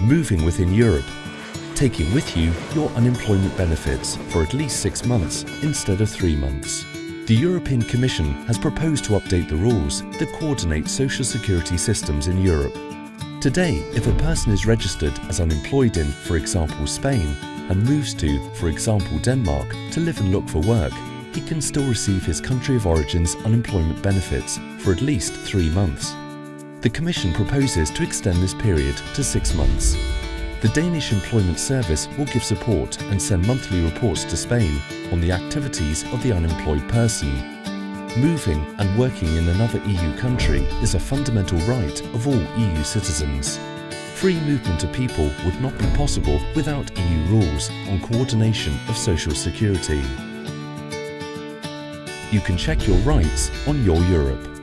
moving within Europe, taking with you your unemployment benefits for at least six months instead of three months. The European Commission has proposed to update the rules that coordinate social security systems in Europe. Today, if a person is registered as unemployed in, for example, Spain, and moves to, for example, Denmark to live and look for work, he can still receive his country of origin's unemployment benefits for at least three months. The Commission proposes to extend this period to six months. The Danish Employment Service will give support and send monthly reports to Spain on the activities of the unemployed person. Moving and working in another EU country is a fundamental right of all EU citizens. Free movement of people would not be possible without EU rules on coordination of social security. You can check your rights on Your Europe.